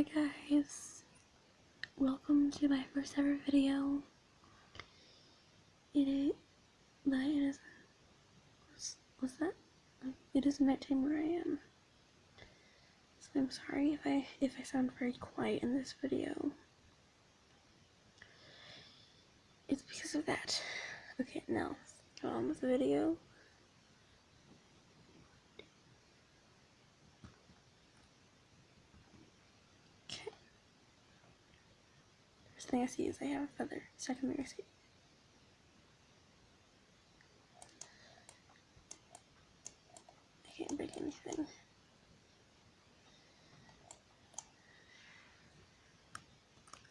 Hi guys, welcome to my first ever video. It is, but it is, what's, that? It is nighttime where I am. So I'm sorry if I, if I sound very quiet in this video. It's because of that. Okay, now, on with the video. First thing I see is I have a feather. Second thing I see. I can't break anything.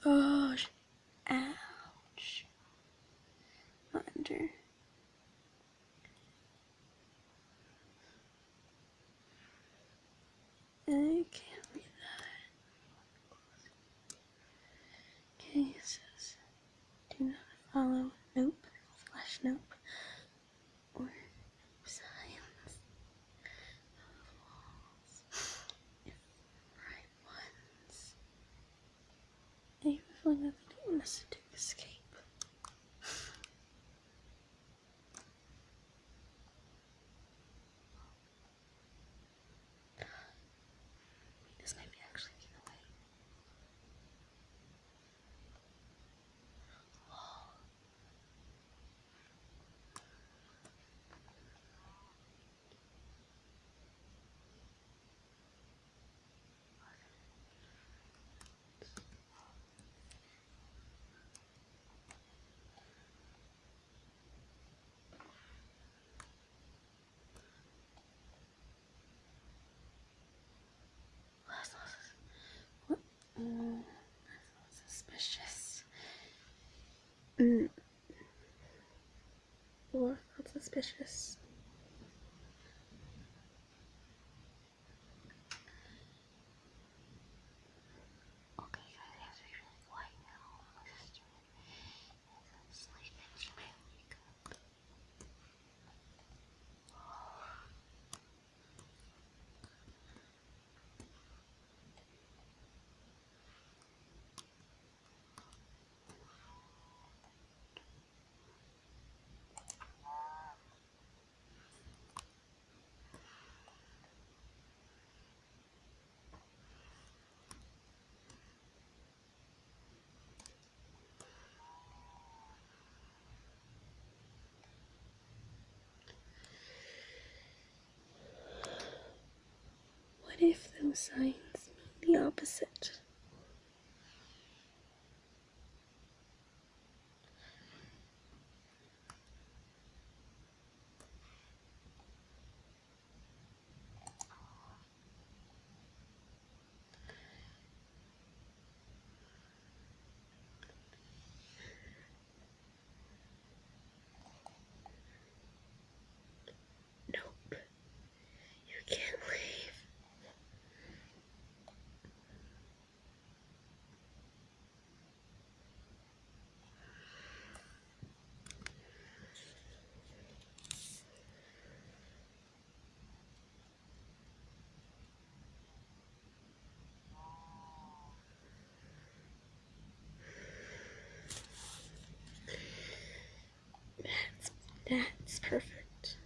Oh, sh- ouch. Not enter. I can't read that. Okay, it says, do not follow nope slash nope or signs of walls if right ones. I have a feeling that they don't want us to escape. This might be actually getting away. That's not sus- suspicious. Mm. Well, that's suspicious. Okay, guys, I have to be really quiet now. My sister is sleeping. She might wake up. What if those signs mean the opposite? Nope. You can't leave. That's that's perfect.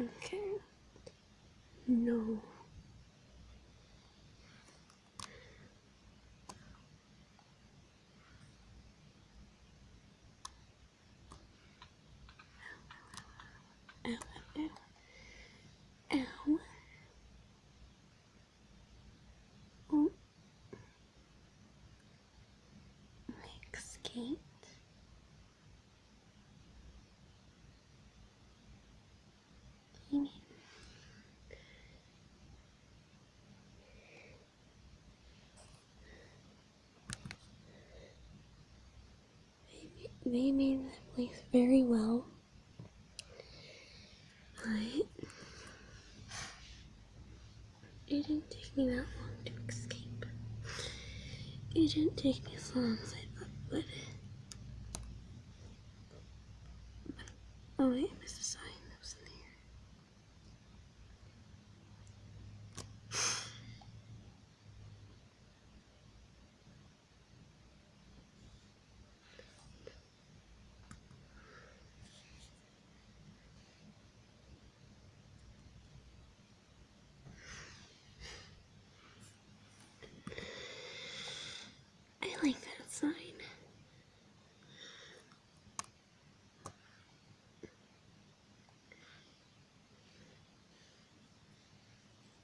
Okay. No. Ow, ow, ow. Ow. Oh. You mean they made this place very well. But it didn't take me that long to escape. It didn't take me as long as I thought it would. Oh wait, I missed a sign that was in there. I like that sign.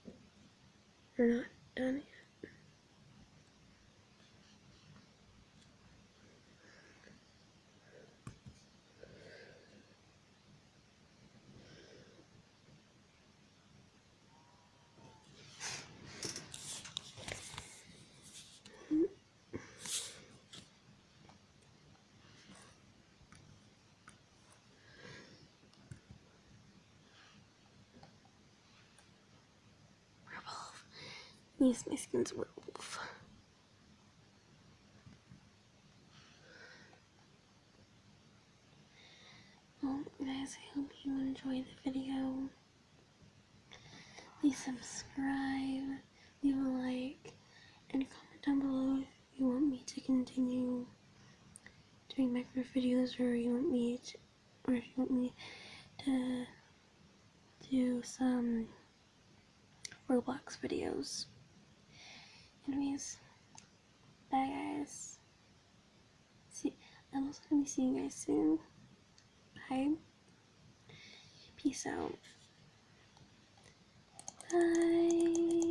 We're not done yet. Werewolf. Yes, my skin's werewolf. Well, guys, I hope you enjoyed the video. Please subscribe, leave a like, and comment down below if you want me to continue doing Minecraft videos or you want me to, or if you want me to do some Roblox videos. Anyways, bye guys. See, I'm also gonna be seeing you guys soon. Bye. Peace out. Bye.